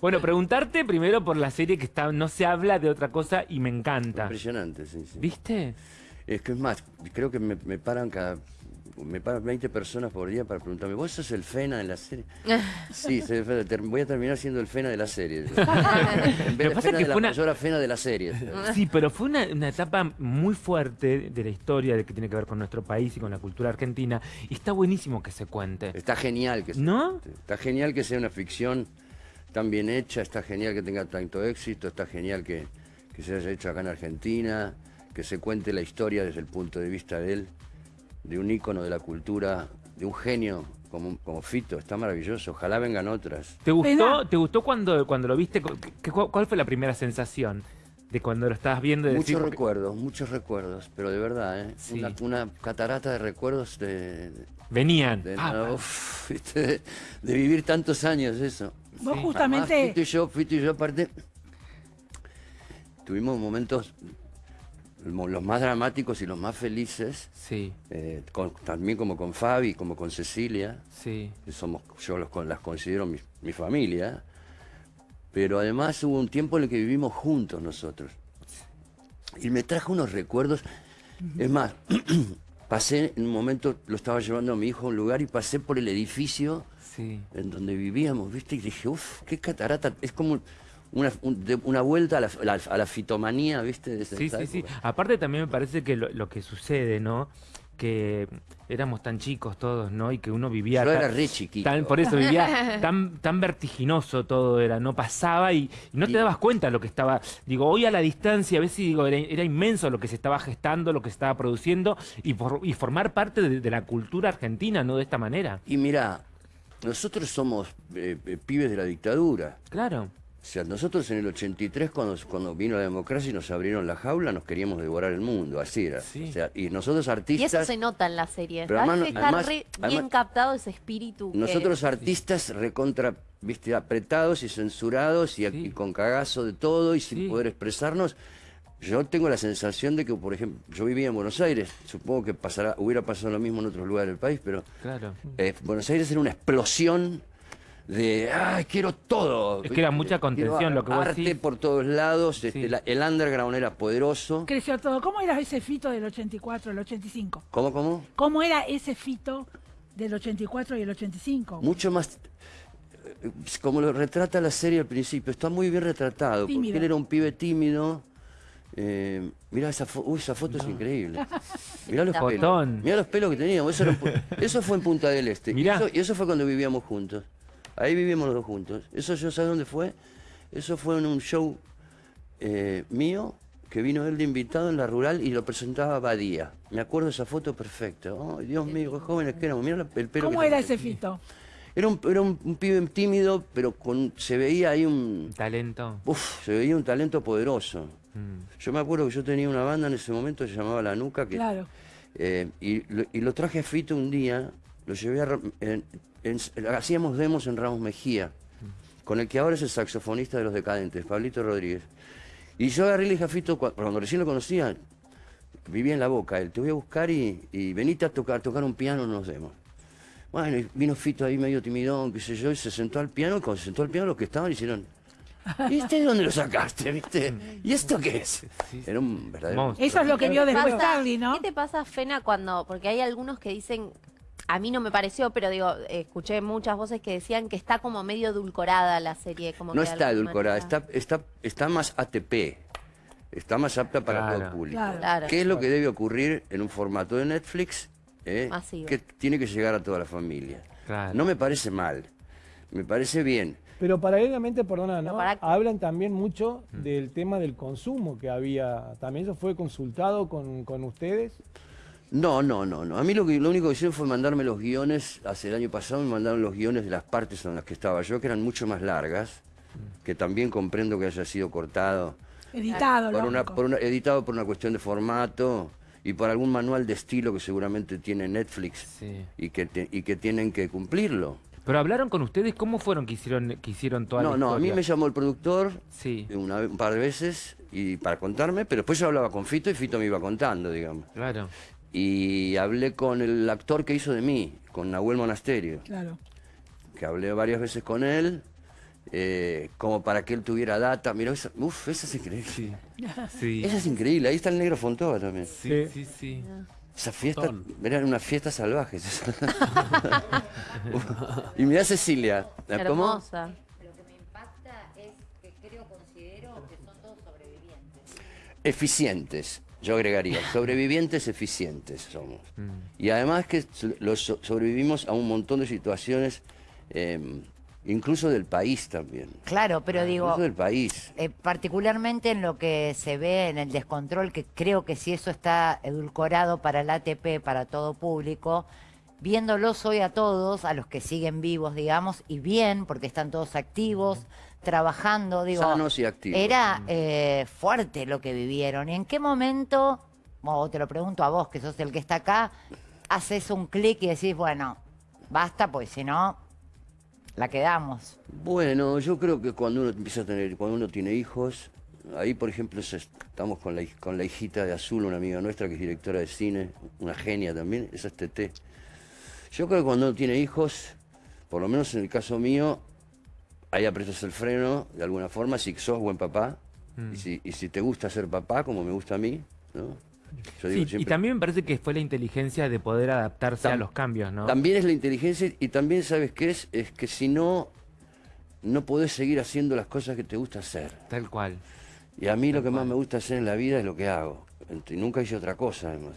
Bueno, preguntarte primero por la serie que está, no se habla de otra cosa y me encanta. Impresionante, sí, sí. ¿Viste? Es que es más, creo que me, me paran cada... Me paran 20 personas por día para preguntarme, ¿vos sos el Fena de la serie? sí, soy el Fena, ter- voy a terminar siendo el Fena de la serie. en vez Lo que de pasa Fena es que de la fue una- mayor Fena de la serie. Sí, pero fue una, una etapa muy fuerte de la historia de que tiene que ver con nuestro país y con la cultura argentina. Y está buenísimo que se cuente. Está genial que sea. ¿No? Está genial que sea una ficción tan bien hecha, está genial que tenga tanto éxito, está genial que, que se haya hecho acá en Argentina, que se cuente la historia desde el punto de vista de él, de un ícono de la cultura, de un genio como, como Fito, está maravilloso, ojalá vengan otras. ¿Te gustó. ¿te gustó cuando, cuando lo viste? ¿Cu- qué- cu- ¿Cuál fue la primera sensación de cuando lo estabas viendo? De decir, Muchos porque- recuerdos, muchos recuerdos, pero de verdad, ¿eh? Sí. una, una catarata de recuerdos de, Venían. de, Ah, de- de vivir tantos años eso. Vos Sí. Además, justamente... Fito y yo, Fito y yo aparte, tuvimos momentos mo- los más dramáticos y los más felices, sí, eh, con- también como con Fabi, como con Cecilia, sí. que somos, yo los, con- las considero mi, mi familia, pero además hubo un tiempo en el que vivimos juntos nosotros. Y me trajo unos recuerdos, es más, pasé en un momento, lo estaba llevando a mi hijo a un lugar y pasé por el edificio Sí. en donde vivíamos, ¿viste? Y dije, uff, qué catarata. Es como una, un- de- una vuelta a la, a la- fitomanía, ¿viste? De Sí, sí, sí. Aparte también me parece que lo, lo que sucede, ¿no? Que éramos tan chicos todos, ¿no? Y que uno vivía... Yo tan- era re chiquito. tan- por eso vivía tan, tan vertiginoso todo era, no pasaba y, y no te Y- dabas cuenta de lo que estaba, digo, hoy a la distancia a veces digo, era, era inmenso lo que se estaba gestando, lo que se estaba produciendo y, por- y formar parte de, de la cultura argentina, ¿no? De esta manera. Y mirá, nosotros somos eh, eh, pibes de la dictadura. Claro. O sea, nosotros en el 83, cuando, cuando vino la democracia y nos abrieron la jaula, nos queríamos devorar el mundo, así era. Sí. O sea, y nosotros Y eso artistas, se nota en la serie. Pero ¿verdad? además- Que está además- re bien además- captado ese espíritu. que- nosotros artistas recontra, viste, apretados y censurados y, Sí. y con cagazo de todo y sin Sí. poder expresarnos. Yo tengo la sensación de que, por ejemplo, yo vivía en Buenos Aires, supongo que pasará, hubiera pasado lo mismo en otros lugares del país, pero Claro. eh, Buenos Aires era una explosión de, ¡ay, quiero todo! Es que era mucha contención, Quiero lo que vos Arte decís. por todos lados, este, Sí. la- el underground era poderoso. Creció todo. ¿Cómo era ese fito del 84, el 85? ¿Cómo, cómo? ¿Cómo era ese fito del 84 y el 85? Mucho más... eh, Como lo retrata la serie al principio, está muy bien retratado, porque él era un pibe tímido. Eh, mirá esa, fo- uy, esa foto es increíble. Mirá los pelos. Mirá los pelos que teníamos. Eso, era eso fue en Punta del Este. Y eso, y eso fue cuando vivíamos juntos. Ahí vivíamos los dos juntos. Eso yo sabes dónde fue. Eso fue en un show eh, mío que vino él de invitado en la rural y lo presentaba Badía. Me acuerdo de esa foto perfecta. Ay, Dios mío, qué jóvenes que éramos. Mirá la- el pelo ¿Cómo que era ese fito? Era un, era un, un pibe tímido, pero con se veía ahí un... Talento. Uf, se veía un talento poderoso. Mm. Yo me acuerdo que yo tenía una banda en ese momento que se llamaba La Nuca, que, Claro. eh, y, lo, y lo traje a Fito un día, lo llevé a... Ra- en- en- hacíamos demos en Ramos Mejía, con el que ahora es el saxofonista de Los Decadentes, Pablito Rodríguez. Y yo agarré y le dije a Fito, cua- cuando recién lo conocía, vivía en La Boca, él, te voy a buscar y, y venite a tocar, tocar un piano en los demos. Bueno, y vino Fito ahí medio timidón, qué sé yo, y se sentó al piano, y cuando se sentó al piano los que estaban hicieron... ¿Y este de dónde lo sacaste, viste? ¿Y esto qué es? Era un verdadero... Monstruo. Eso es lo que vio ¿Qué te después Charlie, ¿no? ¿Qué te pasa, Fena, cuando.? Porque hay algunos que dicen. A mí no me pareció, pero digo, escuché muchas voces que decían que está como medio edulcorada la serie. Como No está edulcorada, está, está, está más ATP, está más apta para todo el público. Claro. Claro. ¿Qué es lo que debe ocurrir en un formato de Netflix? eh, que tiene que llegar a toda la familia. Claro. No me parece mal, me parece bien. Pero paralelamente, perdona, ¿no? para- hablan también mucho del tema del consumo que había. ¿También eso fue consultado con, con ustedes? No, no, no, no. A mí lo, que, lo único que hicieron fue mandarme los guiones, hace el año pasado me mandaron los guiones de las partes en las que estaba yo, que eran mucho más largas, que también comprendo que haya sido cortado, Editado, por una, por una- editado por una cuestión de formato y por algún manual de estilo que seguramente tiene Netflix Sí. y, que te- y que tienen que cumplirlo. Pero hablaron con ustedes, ¿cómo fueron que hicieron, que hicieron toda No, la no, a mí me llamó el productor Sí, una, un par de veces y para contarme, pero después yo hablaba con Fito y Fito me iba contando, digamos. claro. Y hablé con el actor que hizo de mí, con Nahuel Monasterio, Claro. que hablé varias veces con él eh, como para que él tuviera data. Mira, esa, uf, esa es increíble. Sí. Sí. Esa es increíble. Ahí está el negro Fontova también. Sí, sí, sí. Esa fiesta, eran unas fiestas salvajes. y mirá Cecilia. ¿Cómo? Hermosa. Lo que me impacta es que creo, considero que son todos sobrevivientes. Eficientes, yo agregaría. Sobrevivientes eficientes somos. Y además que los so- sobrevivimos a un montón de situaciones, eh, incluso del país también. Claro, pero digo, Incluso del país. eh, particularmente en lo que se ve en el descontrol, que creo que si eso está edulcorado para el ATP, para todo público, viéndolos hoy a todos, a los que siguen vivos, digamos, y bien, porque están todos activos, trabajando, digo, Sanos y activos. era eh, fuerte lo que vivieron. ¿Y en qué momento, o te lo pregunto a vos, que sos el que está acá, haces un clic y decís, bueno, basta, pues si no, la quedamos? Bueno, yo creo que cuando uno empieza a tener, cuando uno tiene hijos, ahí por ejemplo estamos con la, hij- con la hijita de Azul, una amiga nuestra que es directora de cine, una genia también, esa es Tete. Yo creo que cuando uno tiene hijos, por lo menos en el caso mío, ahí apretas el freno de alguna forma, si sos buen papá, y, si, y si te gusta ser papá, como me gusta a mí, ¿no? Yo Sí, digo y también me parece que fue la inteligencia de poder adaptarse a los cambios, ¿no? También es la inteligencia y también sabes qué es, es que si no, no podés seguir haciendo las cosas que te gusta hacer. Tal cual. Y a mí lo que más me gusta hacer en la vida es lo que hago. Y nunca hice otra cosa, además.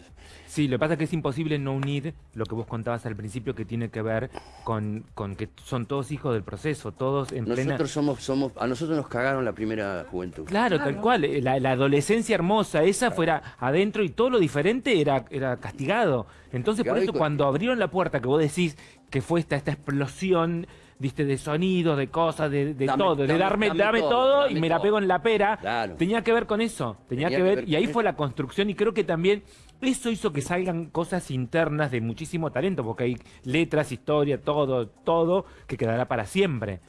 Sí, lo que pasa es que es imposible no unir lo que vos contabas al principio que tiene que ver con, con que son todos hijos del proceso, todos en plena... Nosotros somos, somos, a nosotros nos cagaron la primera juventud. Claro, tal cual. eh, La, la adolescencia hermosa, esa fuera adentro y todo lo diferente era, era castigado. Entonces, por Castigado eso cuando abrieron la puerta, que vos decís que fue esta, esta explosión, viste, de sonidos, de cosas, de, de Dame- todo, de darme, dame dame todo, todo, y me la pego en la pera, Claro. tenía que ver con eso, tenía, Tenía que que ver, ver y ahí fue la construcción, y creo que también eso hizo que salgan cosas internas de muchísimo talento, porque hay letras, historia, todo, todo, que quedará para siempre.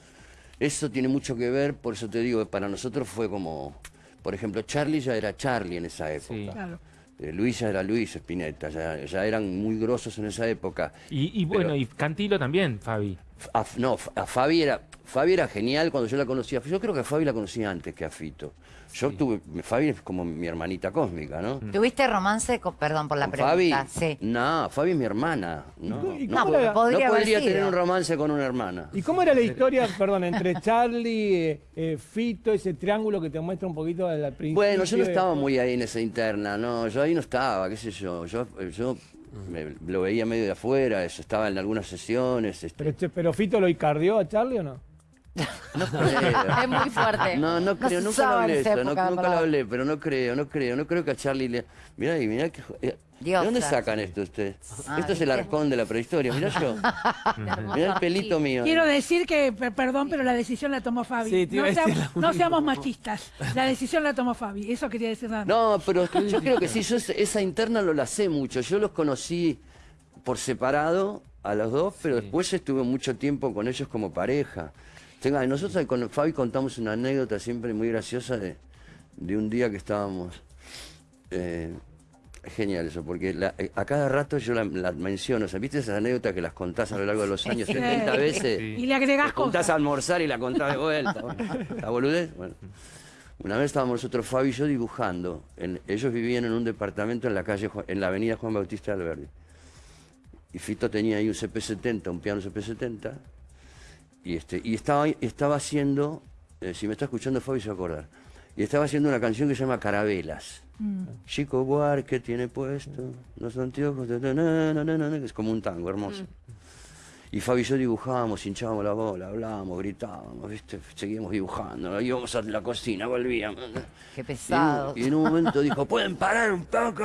Eso tiene mucho que ver, por eso te digo, para nosotros fue como, por ejemplo, Charlie ya era Charlie en esa época. Sí. Claro. Eh, Luis ya era Luis Spinetta, ya, ya eran muy grosos en esa época. Y, y bueno, Pero- y Cantilo también, Fabi. A, no, a Fabi era, Fabi era genial cuando yo la conocía. Yo creo que a Fabi la conocía antes que a Fito. Yo tuve, Fabi es como mi hermanita cósmica, ¿no? ¿Tuviste romance con, perdón por la ¿Con Fabi? pregunta? Sí. No, Fabi es mi hermana. No, no, no era? Podría haber podría tener un romance con una hermana. ¿Y cómo era la historia, perdón, entre Charlie, eh, eh, Fito, ese triángulo que te muestra un poquito al principio? Bueno, yo no estaba muy ahí en esa interna, no, yo ahí no estaba, qué sé yo, yo, yo me- lo veía medio de afuera, eso, estaba en algunas sesiones, este, Pero, che, pero Fito lo icardió a Charlie o no? no creo. Es muy fuerte. No, no creo, nunca lo hablé eso, no- nunca lo hablé, pero no creo, no creo, no creo que a Charlie le... Mirá, y mirá que... eh, ¿De dónde sacan esto ustedes? Ah, esto es el arcón de la prehistoria, mirá yo. mirá el pelito mío. Quiero decir que, per- perdón, pero la decisión la tomó Fabi. Sí, no, a decir seamos, lo no seamos machistas. La decisión la tomó Fabi. Eso quería decir nada más. No, pero yo creo que sí, yo esa- interna lo la sé mucho. Yo los conocí por separado a los dos, pero después estuve mucho tiempo con ellos como pareja. Tenga, nosotros con Fabi contamos una anécdota siempre muy graciosa de, de un día que estábamos... eh, genial eso, porque la- eh, a cada rato yo la, la menciono. O sea, ¿Viste esas anécdotas que las contás a lo largo de los años 70 veces? Sí. Y le agregás cosas. a almorzar y la contás de vuelta. ¿La boludez? Bueno. Una vez estábamos nosotros, Fabi y yo, dibujando. En- ellos vivían en un departamento en la calle, en la avenida Juan Bautista Alberdi. Y Fito tenía ahí un CP70, un piano CP70. Y, este, y estaba, estaba haciendo, eh, si me está escuchando Fabi se va a acordar, y estaba haciendo una canción que se llama Carabelas. Chico Buarque tiene puesto los anteojos, de- na, na, na, na, na, que es como un tango hermoso. Y Fabi y yo dibujábamos, hinchábamos la bola, hablábamos, gritábamos, ¿viste? seguíamos dibujando, íbamos a la cocina, volvíamos. Qué Y pesado. un, y en un momento dijo, ¿pueden parar un poco?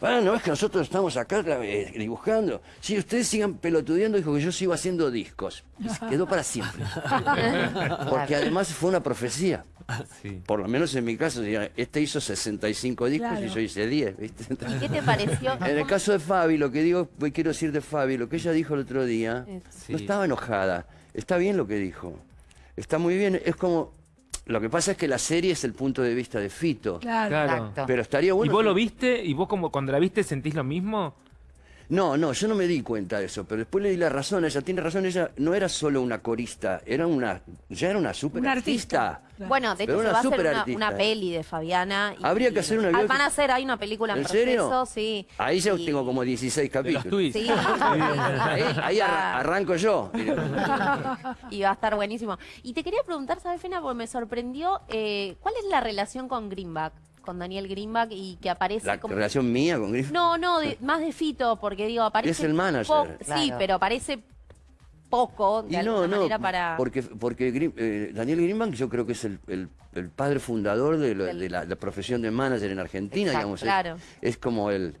Pará, ¿no ves que nosotros estamos acá eh, dibujando? Sí, ustedes sigan pelotudeando, dijo que yo sigo haciendo discos. Y se quedó para siempre. Porque además fue una profecía. Sí. Por lo menos en mi caso, este hizo 65 discos Claro. y yo hice 10, ¿viste? ¿Y qué te pareció? En el caso de Fabi, lo que digo, quiero decir de Fabi, lo que ella dijo el otro día, Sí. no estaba enojada. Está bien lo que dijo. Está muy bien. Es como. Lo que pasa es que la serie es el punto de vista de Fito. Claro. Claro. Pero estaría ¿Y bueno. vos que- lo viste? ¿Y vos como cuando la viste sentís lo mismo? No, no, yo no me di cuenta de eso, pero después le di la razón, ella tiene razón, ella no era solo una corista, era una, ya era una super artista. artista. Claro. Bueno, de Pero hecho se va a hacer una, peli de Fabiana. y- Habría que hacer una Ah, biopic. Van a hacer, hay una película en, ¿En serio? proceso, sí. Ahí ya Y- tengo como 16 De los capítulos. tweets. Sí, Ahí, ahí ar- Ah. arranco yo. y va a estar buenísimo. Y te quería preguntar, ¿sabes, Fena? Porque me sorprendió, eh, ¿cuál es la relación con Greenback? Con Daniel Greenback y que aparece La como... relación mía con Griffith. No, no, de- más de Fito, porque digo, aparece... Es el manager. po- Sí, pero aparece poco, de Y alguna no, no, manera, para... porque, porque eh, Daniel Greenbank yo creo que es el, el- el padre fundador de, lo- Del- de la, la profesión de manager en Argentina, Exacto, digamos. es- claro. Es, como el,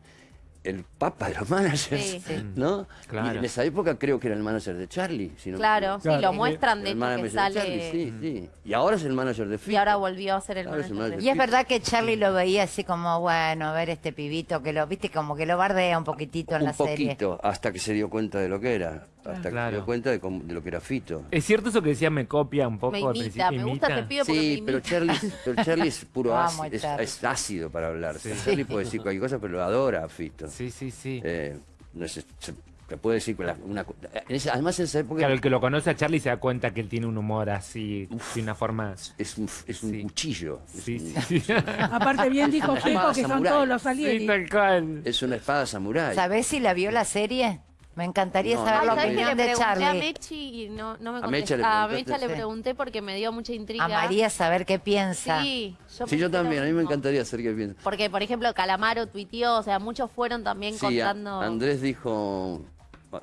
el papa de los managers, Sí. Sí. ¿no? Claro. Y en esa época creo que era el manager de Charlie. Si no Claro, sí, Claro. lo muestran de El hecho manager que de sale... Charlie, sí, sí. Y ahora es el manager de Fito. Y ahora volvió a ser el Ahora es el manager de. Y es verdad que Charlie lo veía así como, bueno, a ver este pibito que lo, viste, como que lo bardea un poquitito en Un la serie. poquito, hasta que se dio cuenta de lo que era. Hasta que se dio cuenta de, cómo- de lo que era Fito. Es cierto eso que decía, me copia un poco Me al imita, principio. me gusta pibe porque Sí, me pero imita. Charlie, es- pero Charlie es puro Vamos, ácido, es, Charlie. es ácido para hablar. Charlie puede decir cualquier cosa, pero lo adora a Fito. Sí, sí, sí. Eh, no sé, se, se puede decir con la- una, co- en esa- además en esa época Claro, el que lo conoce a Charlie se da cuenta que él tiene un humor así, de una forma... es un, es un Sí. cuchillo, es, Sí, un- sí, sí. Aparte bien dijo Una Checo que son samurái. todos los Sí, Salieri. tal cual. es una espada samurái. ¿Sabés si la vio la serie? Me encantaría No, saber no, la ¿Sabés que opinión le de pregunté a Charlie. Mechi y no, no me A contestó? Mecha le A. Mecha le Sí. pregunté porque me dio mucha intriga. Amaría saber qué piensa. Sí, yo, Sí, yo pensé también, a mí me encantaría hacer que piense. Porque, por ejemplo, Calamaro tuiteó, o sea, muchos fueron también Sí, a- contando... Andrés dijo,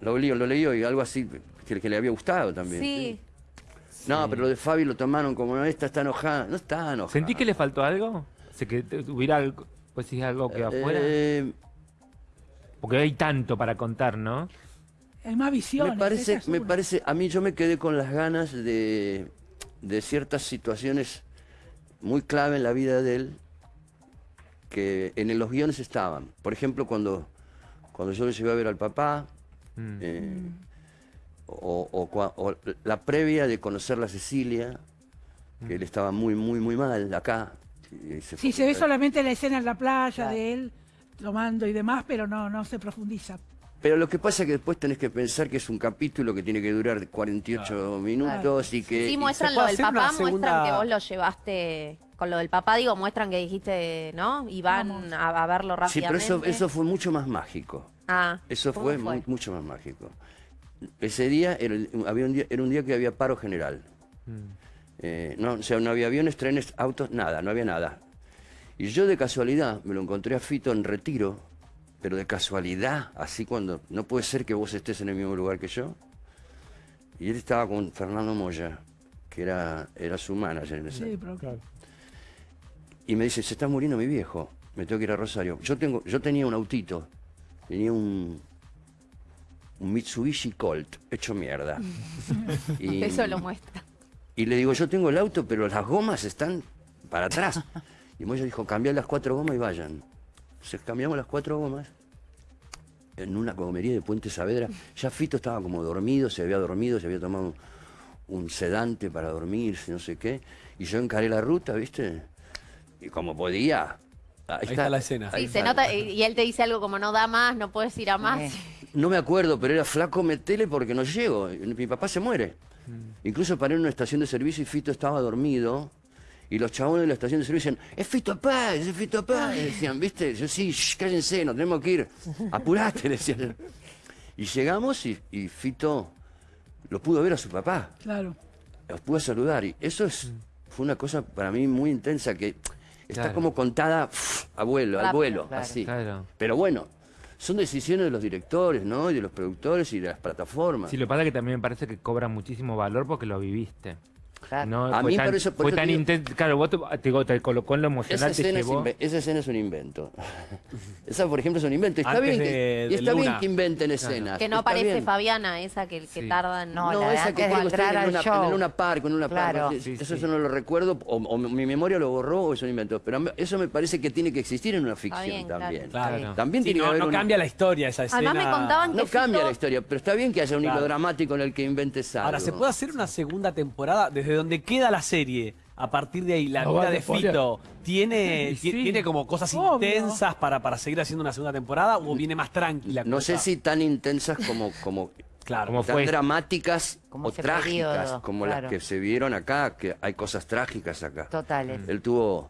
lo leí, lo leí y algo así que, que le había gustado también. Sí, No, pero lo de Fabi lo tomaron como, esta está enojada. No está enojada. ¿Sentí que le faltó algo? O sea, que hubiera algo, pues sí, algo que afuera. Eh, Porque hay tanto para contar, ¿no? Hay más visiones. me parece, es me parece, a mí yo me quedé con las ganas de, de ciertas situaciones muy clave en la vida de él que en los guiones estaban. Por ejemplo, cuando, cuando yo lo llevé a ver al papá, Mm. eh, o, o la previa de conocer la Cecilia, que él estaba muy, muy, muy mal acá. y se Sí, se ve solamente la escena en la playa de él tomando y demás, pero no, no se profundiza. Pero lo que pasa es que después tenés que pensar que es un capítulo que tiene que durar 48 minutos y que... sí, muestran lo del papá, muestran segunda- que vos lo llevaste... Con lo del papá, digo, muestran que dijiste, ¿no? Y van a, a verlo Sí, pero rápidamente. eso, eso fue mucho más mágico. Ah, Eso ¿cómo fue, mu- mucho más mágico. Ese día era, había un día era un día que había paro general. Eh, no, o sea, no había aviones, trenes, autos, nada, no había nada. Y yo de casualidad me lo encontré a Fito en retiro, pero de casualidad, así cuando no puede ser que vos estés en el mismo lugar que yo. Y él estaba con Fernando Moya, que era, era su manager en ese Sí, pero Claro. y me dice, se está muriendo mi viejo, me tengo que ir a Rosario. Yo, tengo, yo tenía un autito, tenía un, un Mitsubishi Colt, hecho mierda. y, Eso lo muestra. y le digo, yo tengo el auto, pero las gomas están para atrás. Y Moya dijo, cambia las cuatro gomas y vayan. Entonces cambiamos las cuatro gomas en una comería de Puente Saavedra. Ya Fito estaba como dormido, se había dormido, se había tomado un, sedante para dormirse, no sé qué. Y yo encaré la ruta, ¿viste? Y como podía. Ahí, está la escena. ahí Sí, se está. nota, y él te dice algo como no da más, no puedes ir a más. Sí. No me acuerdo, pero era flaco, metele porque no llego. Mi papá se muere. Incluso paré en una estación de servicio y Fito estaba dormido. Y los chabones de la estación de servicio decían, es Fito Paz, es Fito Paz. Y decían, ¿viste? Yo sí, shh, cállense, nos tenemos que ir. Apurate, le decían. Y llegamos y, y Fito lo pudo ver a su papá. claro. Los pude saludar. Y eso es, fue una cosa para mí muy intensa que está Claro. como contada pf, abuelo, al vuelo, claro. así. Claro. Pero bueno, son decisiones de los directores, ¿no? Y de los productores y de las plataformas. Sí, lo que pasa es que también me parece que cobra muchísimo valor porque lo viviste. Claro. No, A mí tan, por eso- por fue eso tan te digo- intenso. Claro, vos te, te digo, te colocó en lo esa, emocional, te escena es llevó. esa escena es un invento. Esa, por ejemplo, es un invento. Está, Antes bien, de- que, y de está bien que inventen escenas. Que no está aparece bien. Fabiana, esa que, que Sí. tarda en... No, No, la esa que que entrar está en una, show. en una park, en una Claro. park. Sí, eso, sí. eso no lo recuerdo, o, o mi memoria lo borró o es un invento. Pero eso me parece que tiene que existir en una ficción bien, también. Claro. También Sí, tiene que no, haber no una- cambia la historia esa escena. Además me contaban que No cambia la historia, pero está bien que haya un hilo dramático en el que inventes algo. Ahora, ¿se puede hacer una segunda temporada desde donde queda la serie? a partir de ahí, la No vida vale, de. Fito, ¿tiene, sí. ¿tiene como cosas Obvio. intensas para, para seguir haciendo una segunda temporada o viene más tranquila? No sé si tan intensas como, como Claro. Como tan fue. dramáticas Como o trágicas periodo, como claro. las que se vieron acá, que hay cosas trágicas acá. Totales. Él tuvo...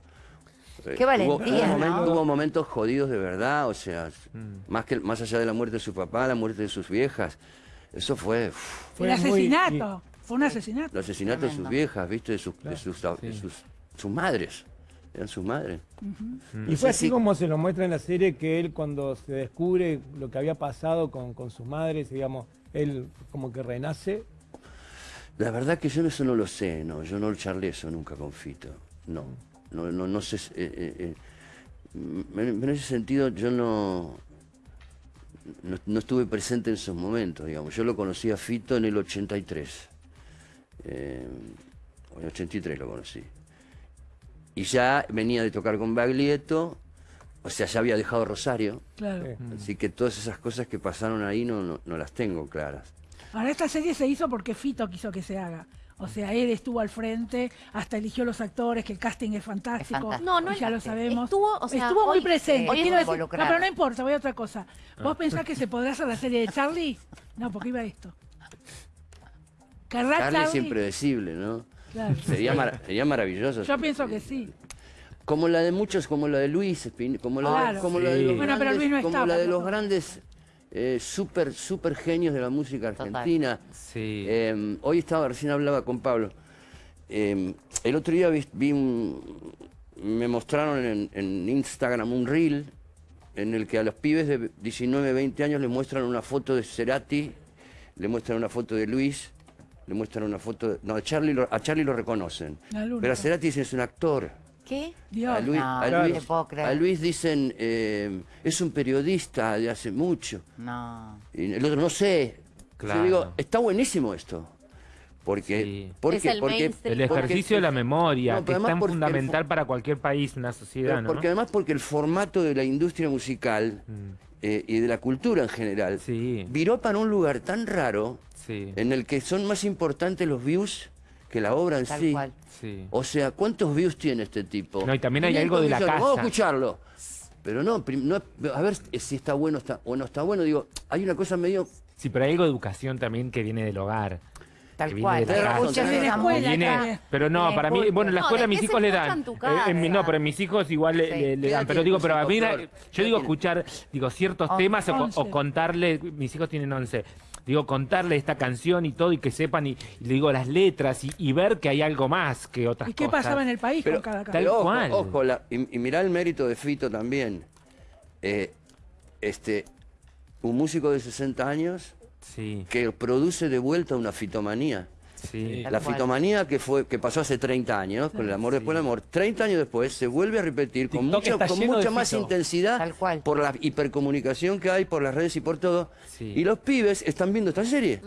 eh, Qué valentía, tuvo, ¿no? momentos, tuvo momentos jodidos de verdad, o sea, Mm. más, que, más allá de la muerte de su papá, la muerte de sus viejas. Eso fue Fue el muy- asesinato. Fue un asesinato. el asesinato de sus viejas, ¿viste? De sus, de sus, de sus, sus madres. Eran sus madres. Y fue así como se lo muestra en la serie que él cuando se descubre lo que había pasado con, con sus madres, digamos, él como que renace. La verdad que yo eso no lo sé, no, yo no charlé eso nunca con Fito, no, no, no, no sé, eh, eh, eh, mm, en, en ese sentido yo no, no, no estuve presente en esos momentos, digamos, yo lo conocí a Fito en el 83, eh, en el 83 lo conocí, y ya venía de tocar con Baglietto, o sea, ya había dejado Rosario, Claro. Sí. así que todas esas cosas que pasaron ahí no, no, no las tengo claras. Ahora, esta serie se hizo porque Fito quiso que se haga. O sea, él estuvo al frente, hasta eligió los actores, que el casting es fantástico. Es fantástico. No, no ya lo sabemos. Estuvo, o sea, Estuvo muy presente. hoy quiero decir- no, pero no importa, voy a otra cosa. ¿Vos pensás que se podrá hacer la serie de Charlie? No, porque iba a esto. ¿Querrá Charlie Charlie? es impredecible, ¿no? Claro. Sería, sería maravilloso. Yo pienso que sí. Como la de muchos, como la de Luis, Espin- como la, Claro. de, como la de los Bueno, pero grandes, Luis no como la de los grandes eh, super, super genios de la música argentina. Sí. Eh, hoy estaba, recién hablaba con Pablo. Eh, el otro día vi, vi un, me mostraron en, en Instagram un reel en el que a los pibes de 19, 20 años le muestran una foto de Cerati, le muestran una foto de Luis, le muestran una foto. No, a Charlie lo, a Charlie lo reconocen. Pero a Cerati dicen es un actor. ¿Qué? Dios. A Luis, No, Luis- a Luis dicen, eh, es un periodista de hace mucho. No. Y el otro, no sé. Claro. Yo digo, está buenísimo esto. Porque, Sí. porque, Es el porque, ejercicio de la memoria, No, que es tan el fundamental fu- para cualquier país, una sociedad, ¿no? porque además porque el formato de la industria musical eh, y de la cultura en general Mm. Sí. viró para un lugar tan raro Sí, en el que son más importantes los views que la obra en Tal sí. cual. sí. O sea, ¿cuántos views tiene este tipo? No, y también hay 500 algo de la millones. Vamos a casa. escucharlo. Pero no, no, a ver si está bueno está, o no está bueno. Digo, hay una cosa medio... Sí, pero hay algo de educación también que viene del hogar. Tal cual. razón. Escuela. Viene- pero no, para mí, bueno, en la escuela ¿de mis hijos le dan. Eh, en mi- no, pero mis hijos igual le, Sí. le- le ¿Qué edad dan. Pero digo, pero a mí, yo ¿Qué digo escuchar, digo, ciertos temas o, contarle, mis hijos tienen 11, digo, contarle esta canción y todo y que sepan y, y le digo las letras y, y ver que hay algo más que otras ¿Y qué cosas. pasaba en el país Pero, con cada Tal canción? pero ojo, cual. ojo, la- y, y mirá el mérito de Fito también. Eh, este, un músico de 60 años Sí, que produce de vuelta una fitomanía. sí. La fitomanía que fue que pasó hace 30 años, con el amor después del amor, 30 años después se vuelve a repetir con TikTok está con mucha más Fito. intensidad Tal cual. por la hipercomunicación que hay por las redes y por todo. Sí. Y los pibes están viendo esta serie.